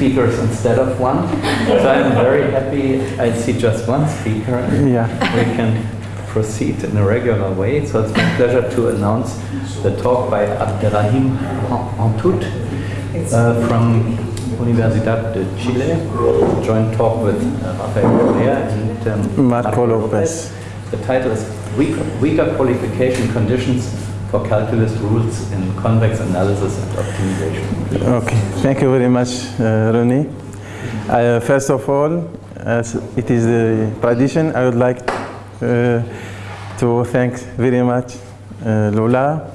gonna see two speakers instead of one. So I'm very happy I see just one speaker. Yeah. We can proceed in a regular way. So it's my pleasure to announce the talk by Abderrahim Hantoute uh, from Universidad de Chile, joint talk with uh, Rafael Correa and um, Marco Lopez. The title is Weaker, Weaker Qualification Conditions for Calculus Rules in Convex Analysis and Optimization. Okay, thank you very much, uh, Ronnie. Uh, first of all, as it is the tradition, I would like uh, to thank very much uh, Lola,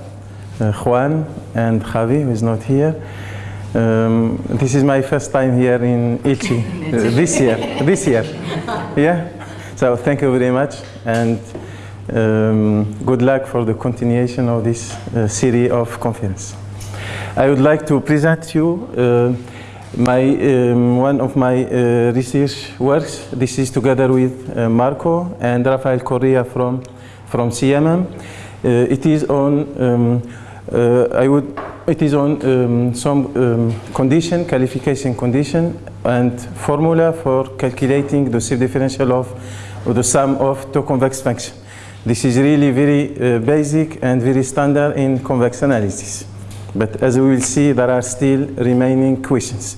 uh, Juan, and Javi, who is not here. Um, this is my first time here in Elche uh, this year. This year, yeah. So thank you very much, and um, good luck for the continuation of this uh, series of conference. I would like to present you uh, my um, one of my uh, research works. This is together with uh, Marco and Rafael Correa from from CMM. Uh, it is on um, uh, I would it is on um, some um, condition qualification condition and formula for calculating the subdifferential of the sum of two convex functions. This is really very uh, basic and very standard in convex analysis. But as we will see, there are still remaining questions.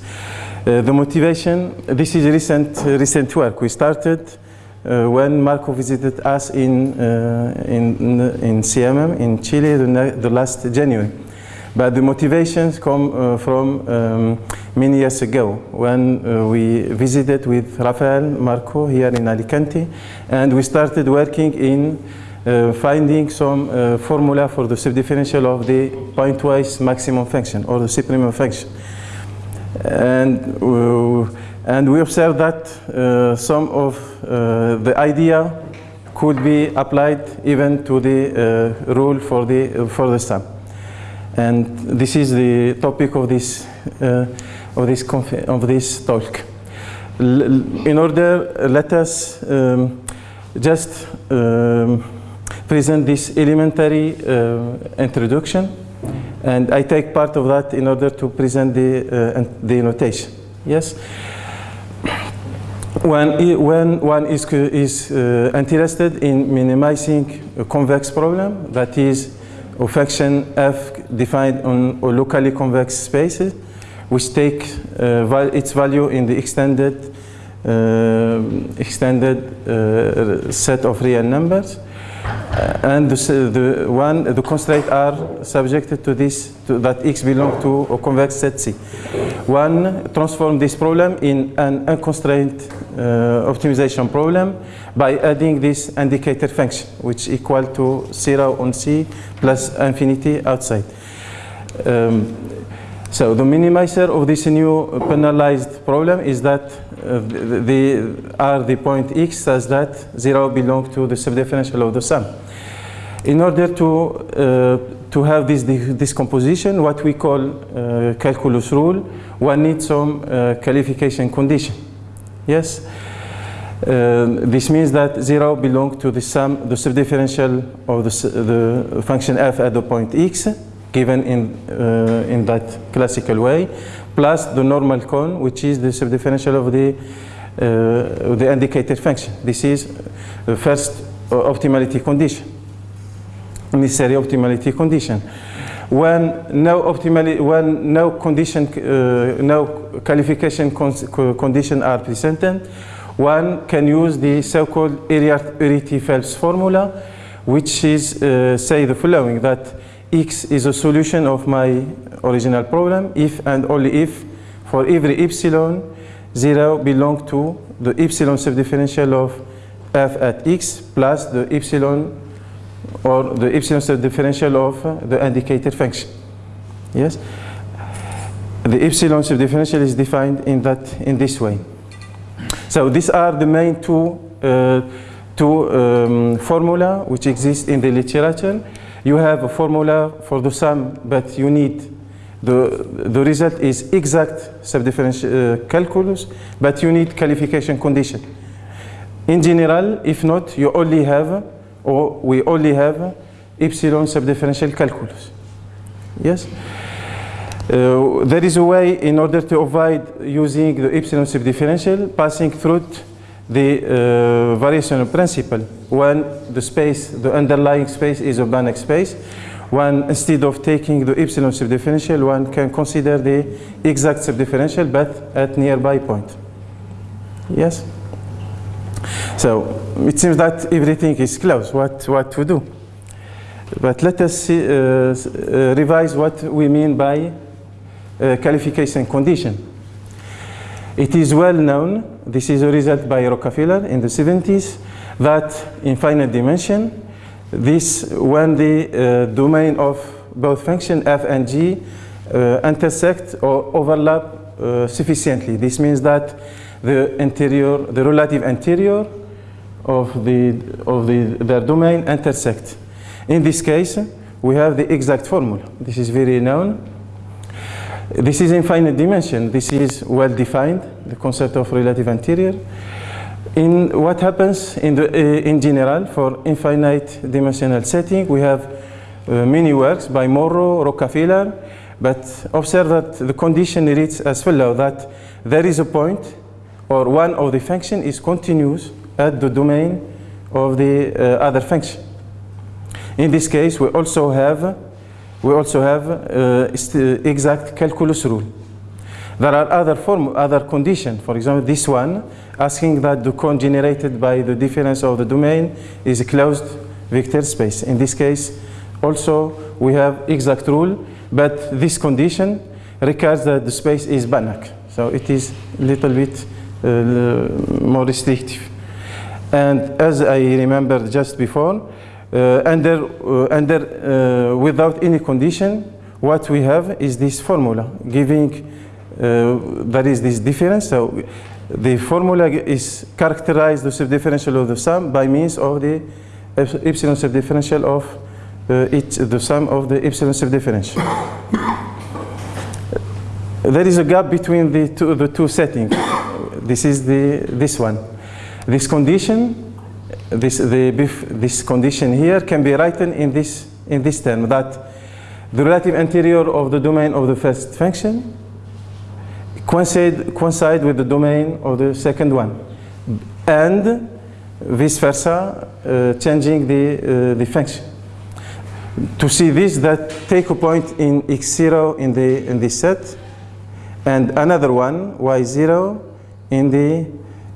Uh, the motivation, this is recent, uh, recent work. We started uh, when Marco visited us in, uh, in, in CMM in Chile the, the last January. But the motivations come uh, from um, many years ago when uh, we visited with Rafael Marco here in Alicante and we started working in uh, finding some uh, formula for the subdifferential of the pointwise maximum function or the supremum function. And, uh, and we observed that uh, some of the idea could be applied even to the rule for the, for the sum. And this is the topic of this, uh, of this, of this talk. L in order, let us um, just um, present this elementary uh, introduction and I take part of that in order to present the, uh, the notation. Yes? When, when one is, is uh, interested in minimizing a convex problem, that is a function f defined on locally convex spaces, which take uh, val its value in the extended, uh, extended uh, set of real numbers. And the, the, one, the constraints are subjected to this, to that x belong to a convex set C. One transform this problem in an unconstrained uh, optimization problem by adding this indicator function, which equal to zero on C plus infinity outside. Um, so the minimizer of this new penalized problem is that uh, the, the are the point x such that zero belongs to the subdifferential of the sum. In order to uh, to have this decomposition, what we call uh, calculus rule, one needs some uh, qualification condition. Yes. Uh, this means that zero belongs to the sum, the subdifferential of the, the function f at the point x, given in, uh, in that classical way, plus the normal cone, which is the subdifferential of the, uh, the indicated function. This is the first optimality condition, necessary optimality condition. When no optimally, when no condition, uh, no qualification condition are presented, one can use the so-called Arety-Phelps formula, which is uh, say the following that x is a solution of my original problem if and only if for every epsilon 0 belong to the epsilon subdifferential of f at x plus the epsilon or the epsilon subdifferential of uh, the indicator function. Yes? The epsilon subdifferential is defined in that in this way. So these are the main two uh, two um, formula which exist in the literature you have a formula for the sum, but you need the, the result is exact subdifferential uh, calculus, but you need qualification condition. In general, if not, you only have, or we only have epsilon subdifferential calculus. Yes? Uh, there is a way in order to avoid using the epsilon subdifferential passing through the uh, variational principle when the space, the underlying space is a Banach space. One, instead of taking the epsilon subdifferential, one can consider the exact subdifferential but at nearby point. Yes? So it seems that everything is closed. What, what to do? But let us see, uh, uh, revise what we mean by uh, qualification condition. It is well known, this is a result by Rockafellar in the 70s, that in finite dimension, this when the uh, domain of both function f and g uh, intersect or overlap uh, sufficiently. This means that the interior, the relative interior of the of the their domain intersect. In this case, we have the exact formula. This is very known. This is infinite dimension. This is well defined, the concept of relative interior. In what happens in, the, uh, in general for infinite dimensional setting, we have uh, many works by Moreau, Rockafellar, but observe that the condition reads as follows, that there is a point or one of the function is continuous at the domain of the uh, other function. In this case, we also have we also have uh, exact calculus rule. There are other form, other conditions. For example, this one asking that the cone generated by the difference of the domain is a closed vector space. In this case, also we have exact rule, but this condition requires that the space is Banach. So it is a little bit uh, more restrictive. And as I remembered just before, uh, under, uh, under uh, without any condition, what we have is this formula giving there is this difference. So the formula is characterized the subdifferential of the sum by means of the epsilon subdifferential of uh, each, the sum of the epsilon subdifferential. there is a gap between the two, the two settings. This is the, this one. This condition this, the, this condition here can be written in this, in this term that the relative interior of the domain of the first function coincide, coincide with the domain of the second one and vice versa uh, changing the, uh, the function. To see this that take a point in x0 in the in this set and another one y0 in the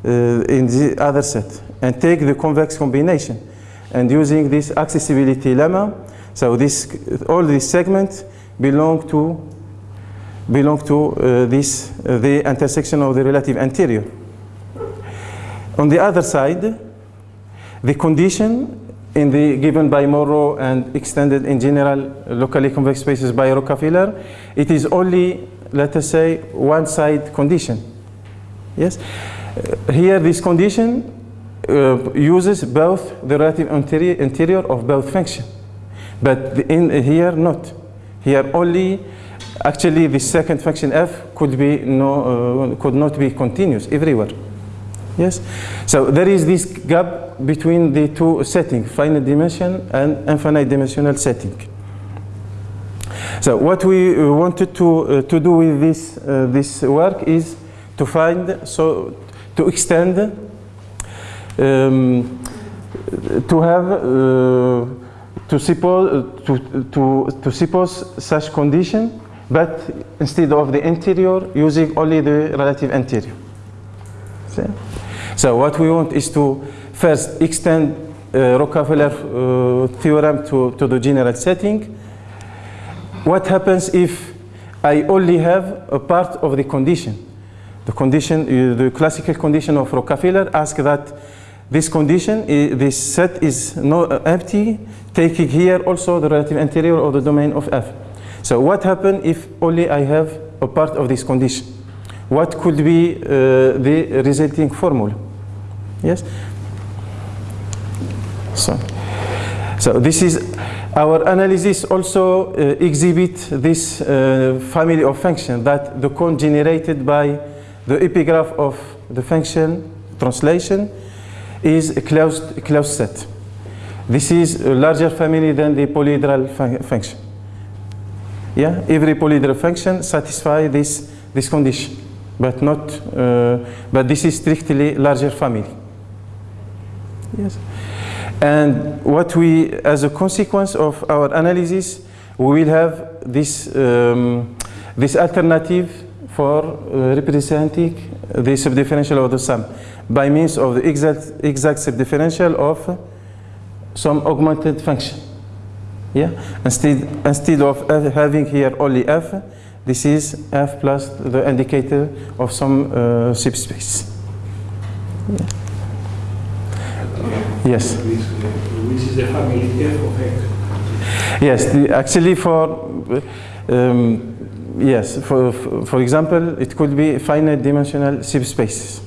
uh, in the other set and take the convex combination. And using this accessibility lemma, so this, all these segments belong to belong to uh, this uh, the intersection of the relative interior. On the other side, the condition in the given by Moreau and extended in general locally convex spaces by Rockafellar, it is only let us say one side condition. Yes, uh, here this condition uh, uses both the relative interior, interior of both functions. But in here not. Here only actually the second function f could be no uh, could not be continuous everywhere. Yes. So there is this gap between the two settings, finite dimension and infinite dimensional setting. So what we wanted to uh, to do with this uh, this work is to find so to extend um, to have uh, to suppose to, to, to suppose such condition but instead of the interior using only the relative interior. See? so what we want is to first extend uh, Rockafellar uh, theorem to, to the general setting. What happens if I only have a part of the condition the condition, uh, the classical condition of Rockafellar asks that this condition, this set is not uh, empty, taking here also the relative interior of the domain of F. So what happens if only I have a part of this condition? What could be uh, the resulting formula? Yes? So, so this is our analysis also uh, exhibit this uh, family of functions that the cone generated by the epigraph of the function translation is a closed, closed set. This is a larger family than the polyhedral fun function. Yeah, every polyhedral function satisfies this this condition, but not. Uh, but this is strictly larger family. Yes, and what we, as a consequence of our analysis, we will have this um, this alternative for uh, representing the subdifferential of the sum by means of the exact exact subdifferential of some augmented function. Yeah, instead instead of f having here only f, this is f plus the indicator of some uh, subspace. Yeah. Yes. Which is the family F of X. Yes, the, actually for um, yes, for for example, it could be finite dimensional subspaces.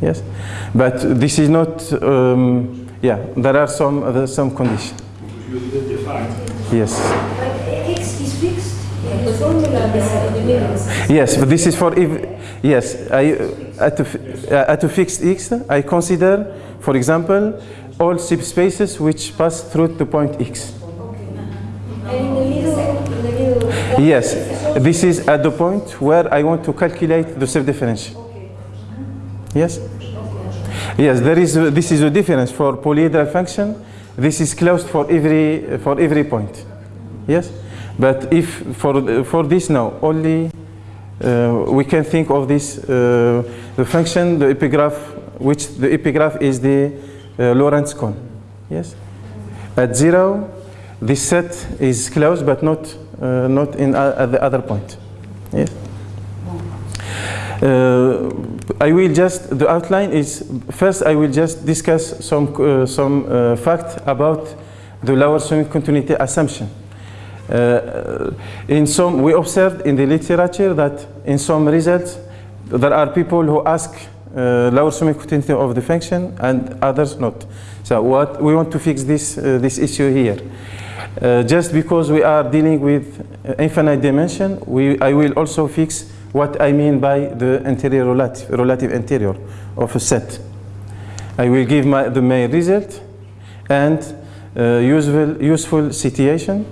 Yes, but this is not. Um, yeah, there are some other some conditions. You didn't define. Yes, But X is fixed. The formula is in the middle. yes, but this is for if. Yes, I uh, at a, f- uh, at a fixed x, I consider, for example, all subspaces which pass through the point x. And in the middle, in the middle. Yes, this is at the point where I want to calculate the subdifferential. Yes? Yes, there is a, this is a difference for polyhedral function. This is closed for every for every point. Yes? But if for for this now only uh, we can think of this uh, the function the epigraph which the epigraph is the uh, Lorentz cone. Yes? At zero this set is closed but not uh, not in uh, the other point. Yes. Uh, I will just the outline is first I will just discuss some uh, some uh, fact about the lower semi-continuity assumption. In some we observed in the literature that in some results there are people who ask uh, lower semi-continuity of the function and others not. So what we want to fix this uh, this issue here. Uh, just because we are dealing with uh, infinite dimension, we, I will also fix what I mean by the interior relative, relative interior of a set. I will give my, the main result and uh, useful, useful situation.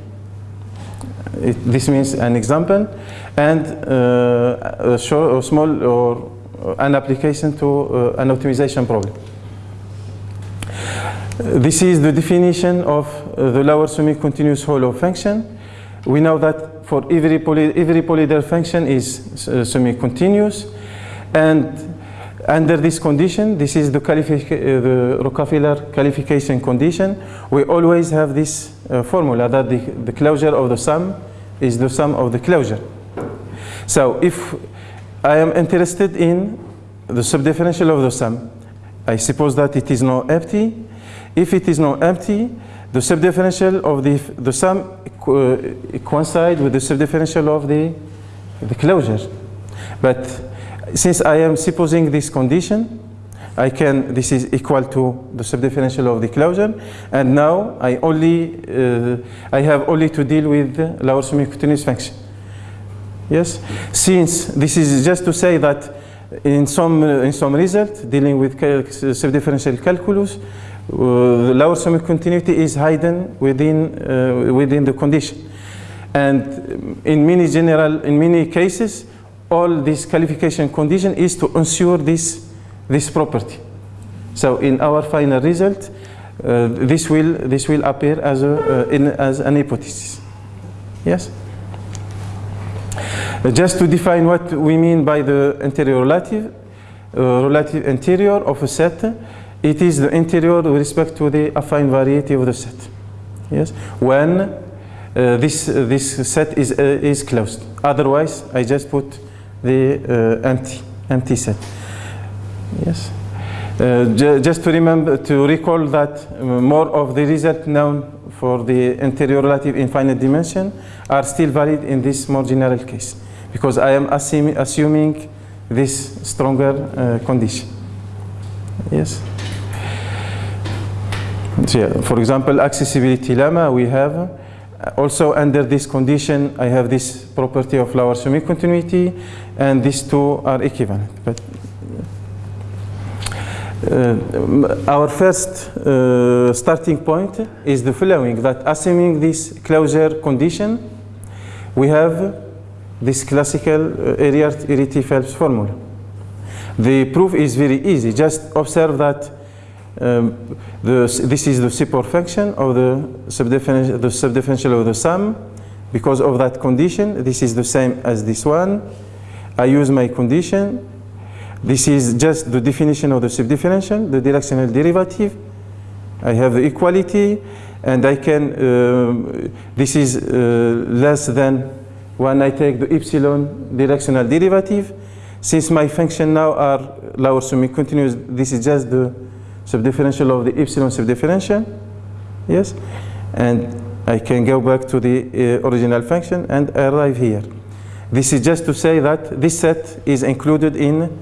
It, this means an example and uh, a, a small or an application to uh, an optimization problem. This is the definition of uh, the lower semi-continuous hollow function. We know that for every, poly, every polyhedral function is uh, semi-continuous and under this condition, this is the, uh, the Rockafellar qualification condition, we always have this uh, formula that the, the closure of the sum is the sum of the closure. So if I am interested in the subdifferential of the sum, I suppose that it is not empty. If it is not empty, the subdifferential of the, the sum co- coincide with the subdifferential of the, the closure. But since I am supposing this condition, I can, this is equal to the subdifferential of the closure, and now I only, uh, I have only to deal with lower semi-continuous function. Yes, since this is just to say that in some uh, in some result dealing with cal- subdifferential calculus, uh, the lower semi-continuity is hidden within uh, within the condition, and in many general in many cases, all this qualification condition is to ensure this this property. So in our final result, uh, this will this will appear as a uh, in, as an hypothesis. Yes. Uh, Just to define what we mean by the interior relative, uh, relative of a set, it is the interior with respect to the affine variety of the set. Yes, when uh, this uh, this set is uh, is closed. Otherwise, I just put the uh, empty empty set. Yes. Uh, just to remember to recall that uh, more of the result known for the interior relative infinite dimension are still valid in this more general case because I am assuming, assuming this stronger condition. Yes. Yeah, for example, accessibility lemma we have also under this condition I have this property of lower semi-continuity and these two are equivalent. But uh, our first uh, starting point is the following that assuming this closure condition we have this classical uh, Hiriart-Urruty Phelps formula. The proof is very easy. Just observe that um, the, this is the support function of the subdifferential, the subdifferential of the sum. Because of that condition, this is the same as this one. I use my condition. This is just the definition of the subdifferential, the directional derivative. I have the equality, and I can, um, this is uh, less than when I take the epsilon directional derivative. Since my function now are lower semi-continuous, this is just the subdifferential of the epsilon subdifferential. Yes? And I can go back to the uh, original function and arrive here. This is just to say that this set is included in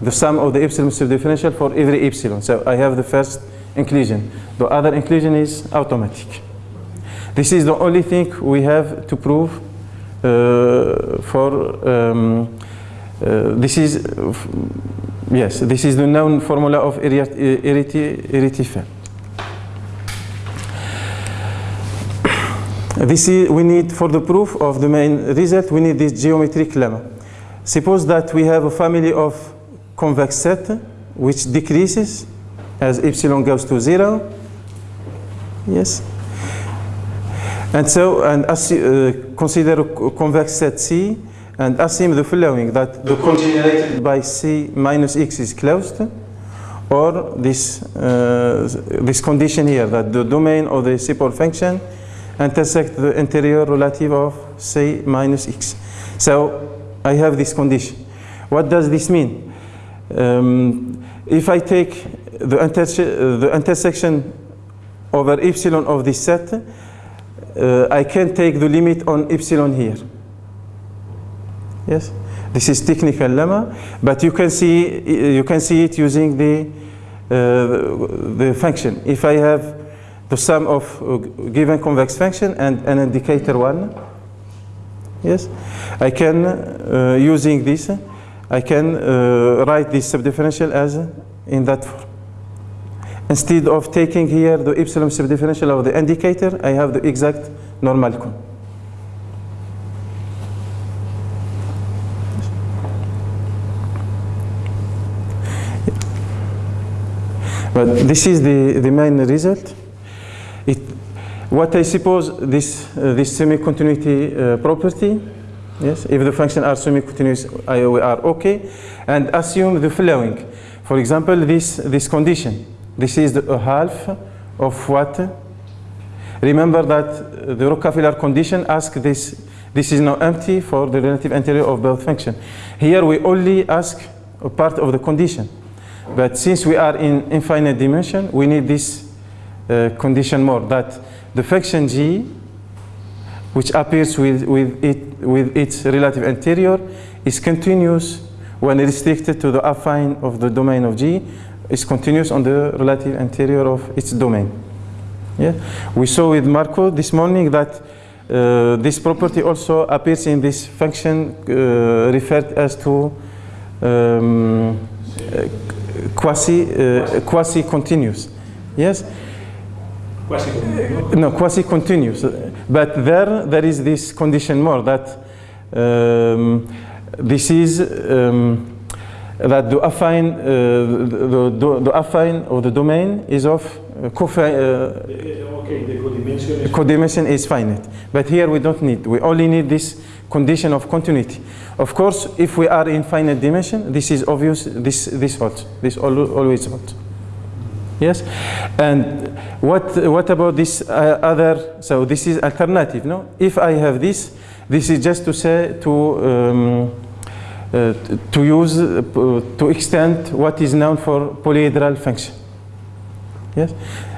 the sum of the epsilon subdifferential for every epsilon. So I have the first inclusion. The other inclusion is automatic. This is the only thing we have to prove uh, for um, uh, this is uh, yes this is the known formula of Hiriart-Urruty This is we need for the proof of the main result we need this geometric lemma. Suppose that we have a family of convex set which decreases as epsilon goes to zero. Yes. And so, and as, uh, consider a convex set C and assume the following, that the congenerated by C minus X is closed, or this, uh, this condition here, that the domain of the support function intersect the interior relative of C minus X. So I have this condition. What does this mean? Um, if I take the, the intersection over epsilon of this set, uh, I can take the limit on epsilon here. Yes, this is technical lemma, but you can see you can see it using the uh, the function. If I have the sum of a given convex function and an indicator one, yes, I can uh, using this I can uh, write this subdifferential as in that form. Instead of taking here the epsilon subdifferential of the indicator, I have the exact normal cone. But this is the, the main result. It, what I suppose this, uh, this semi-continuity uh, property, yes, if the function are semi-continuous, we are okay, and assume the following. For example, this, this condition, this is the, a half of what? Remember that the Rockafellar condition asks this, this is now empty for the relative interior of both function. Here we only ask a part of the condition. But since we are in infinite dimension, we need this uh, condition more, that the function g, which appears with, with, it, with its relative interior, is continuous when restricted to the affine of the domain of g, is continuous on the relative interior of its domain. Yeah? We saw with Marco this morning that uh, this property also appears in this function uh, referred as to um, uh, quasi uh, quasi continuous. Yes? Quasi no quasi continuous. But there there is this condition more that um, this is um, that the affine uh, the, the, the affine or the domain is of uh, uh, Okay, the codimension is codimension is finite. But here we don't need, we only need this condition of continuity. Of course, if we are in finite dimension, this is obvious, this, this holds, this al- always holds. Yes? And what, what about this uh, other, so this is alternative, no? If I have this, this is just to say, to, um, uh, to use, uh, to extend what is known for polyhedral function. Yes?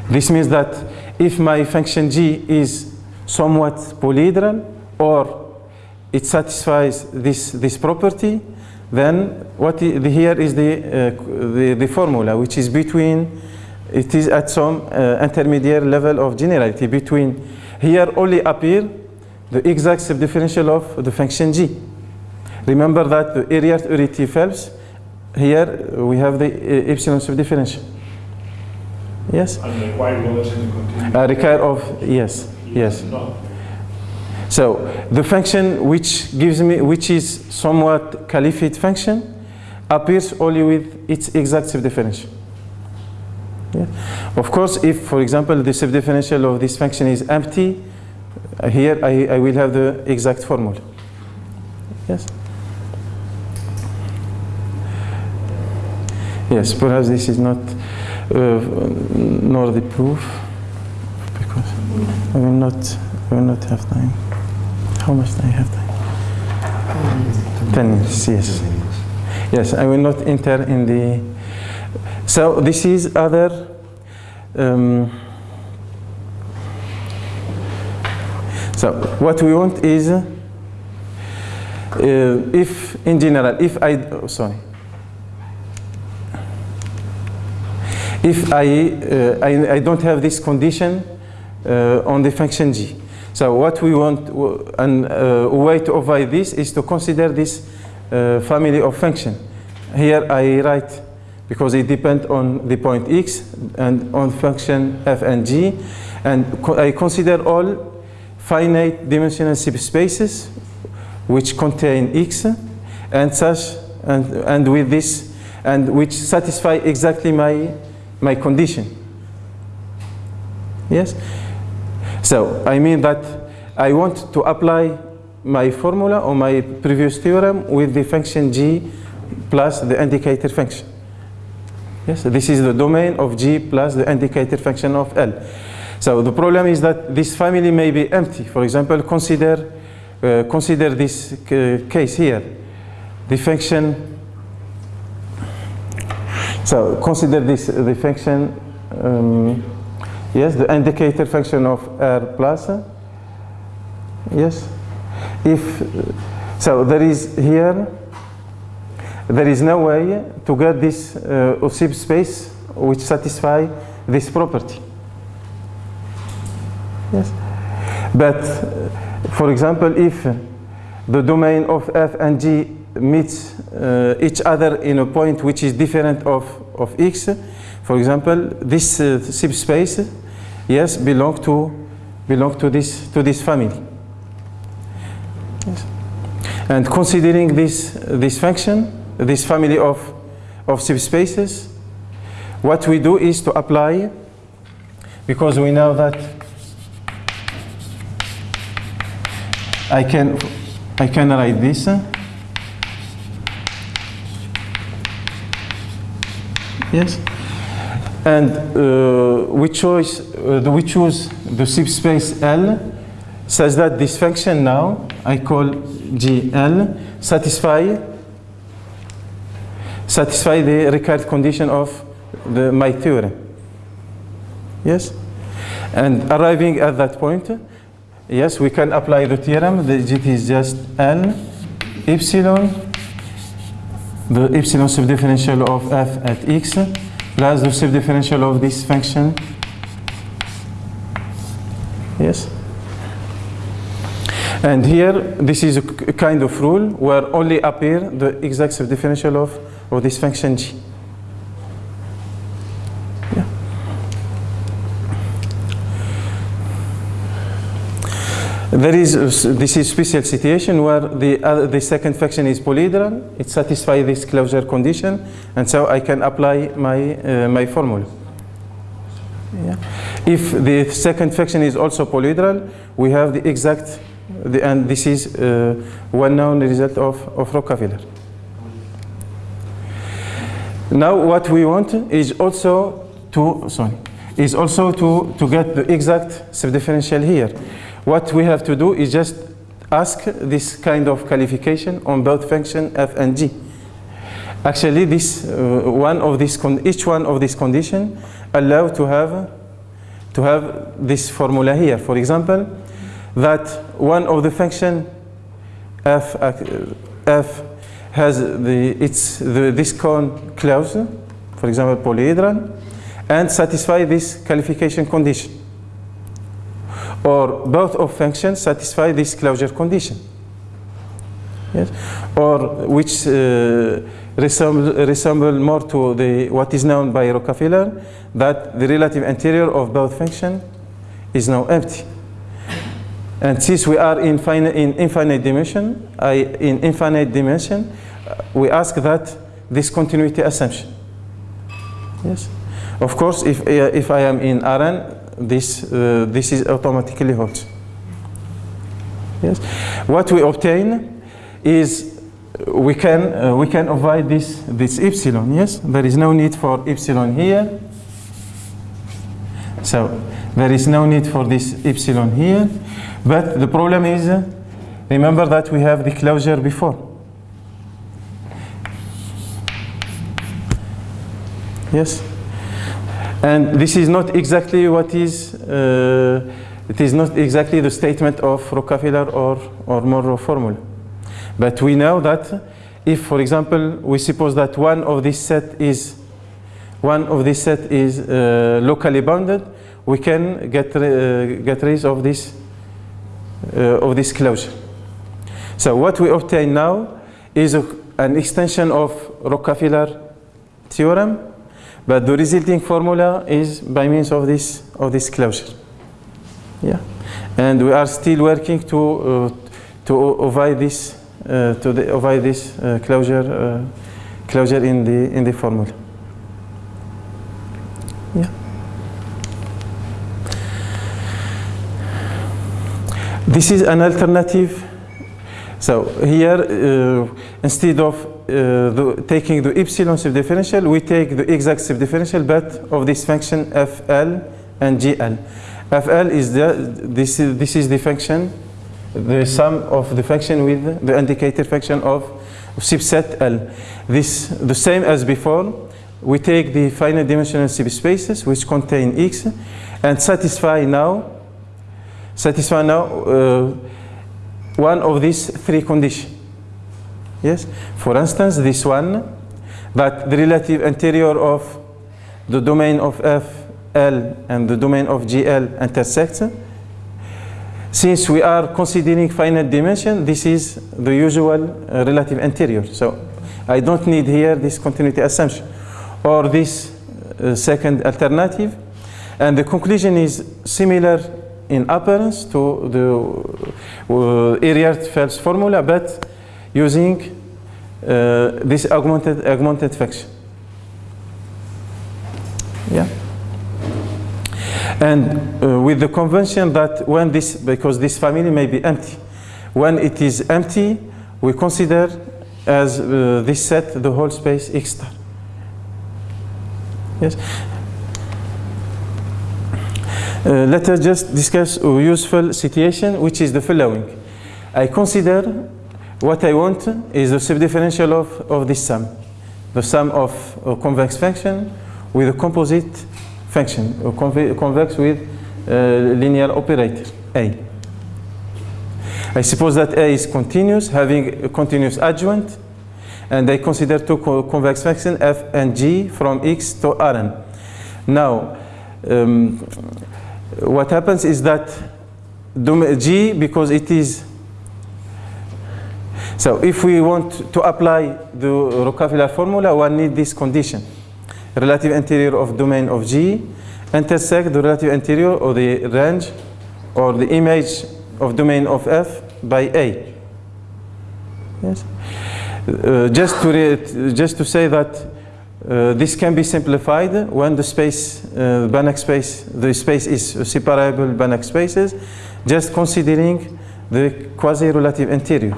This means that if my function g is somewhat polyhedral or it satisfies this, this property, then what i- the, here is the, uh, the, the formula, which is between, it is at some uh, intermediate level of generality between, here only appear the exact subdifferential of the function g. Remember that the Hiriart-Urruty Phelps, here we have the uh, epsilon subdifferential. Yes? and required levels the continuum. Uh, require of, yes, yes. No. So the function which gives me, which is somewhat caliphate function, appears only with its exact subdifferential. Yeah. Of course, if, for example, the subdifferential of this function is empty, uh, here I, I will have the exact formula. Yes. Yes, perhaps this is not uh, nor the proof because I will not I will not have time. How much do I have time? Ten minutes. Yes. Yes, I will not enter in the. So this is other. Um, so what we want is, uh, if in general, if I oh, sorry, if I, uh, I I don't have this condition uh, on the function g. So what we want, and uh, a way to avoid this is to consider this uh, family of function. Here I write because it depends on the point x and on function f and g, and co- I consider all finite dimensional subspaces which contain x and such and, and with this and which satisfy exactly my my condition. Yes? So I mean that I want to apply my formula or my previous theorem with the function g plus the indicator function. Yes, this is the domain of g plus the indicator function of L. So the problem is that this family may be empty. For example, consider uh, consider this case here. The function. So consider this the function. Um, yes, the indicator function of R plus. Yes, if so, there is here. There is no way to get this uh, space which satisfy this property. Yes, but uh, for example, if the domain of f and g meets uh, each other in a point which is different of, of x, for example, this uh, subspace, yes, belong to belong to this to this family. Yes. And considering this this function, this family of of subspaces, what we do is to apply, because we know that I can I can write this. Yes, and uh, we choose uh, we choose the subspace L, such that this function now I call GL satisfy satisfy the required condition of the my theorem. Yes, and arriving at that point, yes, we can apply the theorem. The GT is just L epsilon the epsilon subdifferential of f at x plus the subdifferential of this function. Yes. And here, this is a kind of rule where only appear the exact subdifferential of, of this function g. There is this is special situation where the the second function is polyhedral. It satisfies this closure condition, and so I can apply my uh, my formula. Yeah. If the second function is also polyhedral, we have the exact, the, and this is uh, well-known result of, of Rockafellar. Now what we want is also to, sorry, is also to, to get the exact subdifferential here. What we have to do is just ask this kind of qualification on both function f and g. Actually, this uh, one of con- each one of these condition allow to have to have this formula here. For example, that one of the function f uh, f has the its the, this cone closed, for example, polyhedral, and satisfy this qualification condition. Or both of functions satisfy this closure condition. Yes, or which uh, resemble, resemble more to the what is known by Rockafellar that the relative interior of both function is now empty. And since we are in, in infinite dimension, I, in infinite dimension, uh, we ask that this continuity assumption. Yes. Of course, if, uh, if I am in Rn, this, uh, this is automatically holds. Yes. What we obtain is we can, uh, we can avoid this, this epsilon. Yes. There is no need for epsilon here. So there is no need for this epsilon here. But the problem is, remember that we have the closure before. Yes? And this is not exactly what is, uh, it is not exactly the statement of Rockafellar or, or Moreau formula. But we know that if, for example, we suppose that one of this set is, one of this set is uh, locally bounded, we can get, uh, get rid of this, uh, of this closure. So what we obtain now is a, an extension of Rockafellar theorem, but the resulting formula is by means of this, of this closure. Yeah. And we are still working to, uh, to avoid this, uh, to the, avoid this uh, closure, uh, closure in the, in the formula. Yeah. This is an alternative. So here, uh, instead of the, taking the epsilon subdifferential, we take the exact subdifferential, but of this function fl and gl. fl is the this is this is the function, the sum of the function with the indicator function of subset L. This the same as before. We take the finite dimensional subspaces which contain x and satisfy now satisfy now uh, one of these three conditions. Yes? For instance, this one, that the relative interior of the domain of f, L, and the domain of GL intersect. Since we are considering finite dimension, this is the usual uh, relative interior. So I don't need here this continuity assumption or this uh, second alternative. And the conclusion is similar in appearance to the uh, Hiriart-Phelps formula, but using uh, this augmented, augmented function. Yeah. And uh, with the convention that when this, because this family may be empty, when it is empty, we consider as uh, this set the whole space X star. Yes. Uh, let us just discuss a useful situation, which is the following. I consider what I want is the subdifferential of, of this sum, the sum of a convex function with a composite function, a conve convex with a linear operator, A. I suppose that A is continuous, having a continuous adjoint, and I consider two co convex functions, f and g, from x to Rn. Now, um, what happens is that G, because it is, so if we want to apply the Rockafellar formula, one need this condition. Relative interior of domain of G intersect the relative interior or the range or the image of domain of F by A. Yes. Uh, just to just to say that uh, this can be simplified when the space, uh, Banach space, the space is separable Banach spaces, just considering the quasi-relative interior.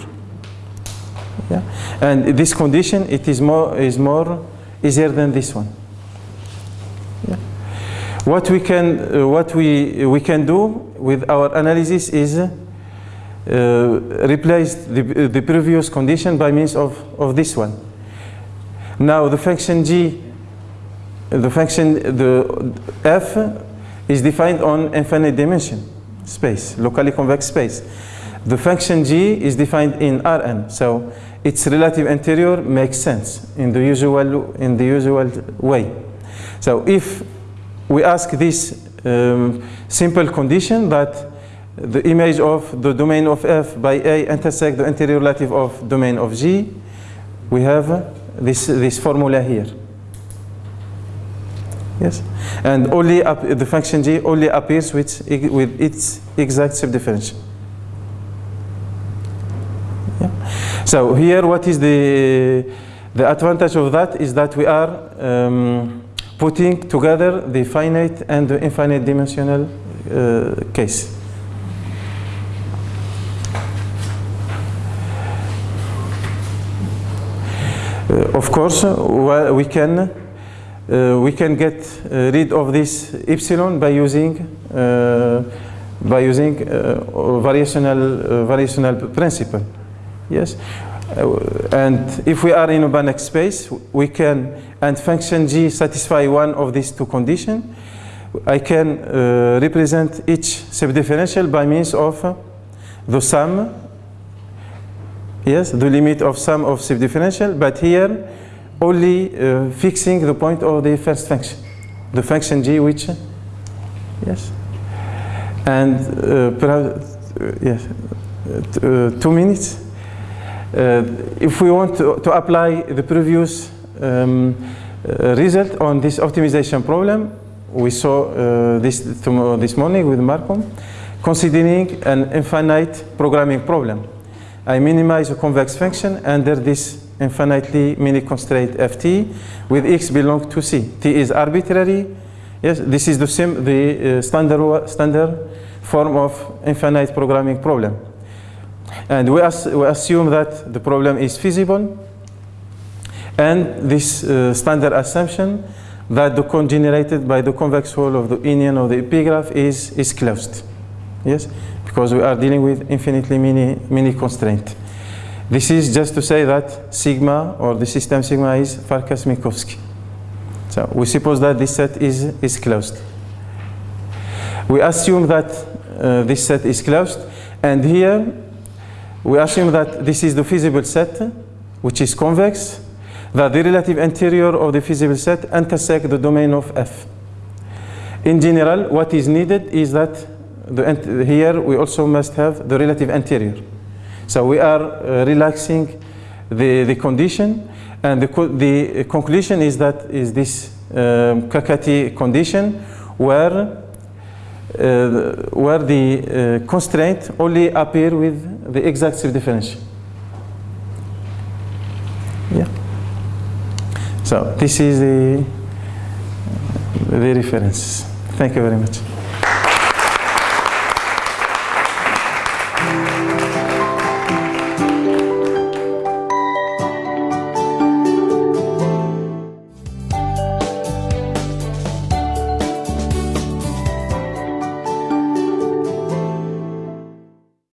Yeah? And this condition, it is more, is more easier than this one. Yeah? What we can, uh, what we, we can do with our analysis is uh, replace the, the previous condition by means of, of this one. Now the function g, the function the f is defined on infinite dimension space, locally convex space. The function g is defined in Rn, so its relative interior makes sense in the usual in the usual way. So if we ask this um, simple condition that the image of the domain of f by a intersect the interior relative of domain of g, we have this, this formula here. Yes, and only the function g only appears with, with its exact subdifferential. So here, what is the the advantage of that is that we are um, putting together the finite and the infinite dimensional uh, case. Uh, of course, we can uh, we can get uh, rid of this epsilon by using uh, by using uh, variational uh, variational principle. Yes, Uh, and if we are in a Banach space, we can and function g satisfy one of these two conditions. I can uh, represent each subdifferential by means of uh, the sum yes, the limit of sum of subdifferential, but here only uh, fixing the point of the first function, the function g which, yes, and uh, perhaps, uh, yes, uh, uh, two minutes. Uh, if we want to, to apply the previous um, uh, result on this optimization problem, we saw uh, this this morning with Marco, considering an infinite programming problem. I minimize a convex function under this infinitely many constraint ft with x belong to c. t is arbitrary. Yes, this is the same the uh, standard standard form of infinite programming problem. And we, we assume that the problem is feasible. And this uh, standard assumption that the cone generated by the convex hull of the union of the epigraph is, is closed. Yes, because we are dealing with infinitely many, many constraint. This is just to say that sigma or the system sigma is Farkas-Minkowski. So we suppose that this set is, is closed. We assume that uh, this set is closed and here we assume that this is the feasible set which is convex that the relative interior of the feasible set intersect the domain of F. In general, what is needed is that the, here we also must have the relative interior. So we are uh, relaxing the, the condition and the, co- the conclusion is that is this um, KKT condition where where the uh, constraint only appear with the exact subdifferential. Yeah. So this is the, the reference. Thank you very much.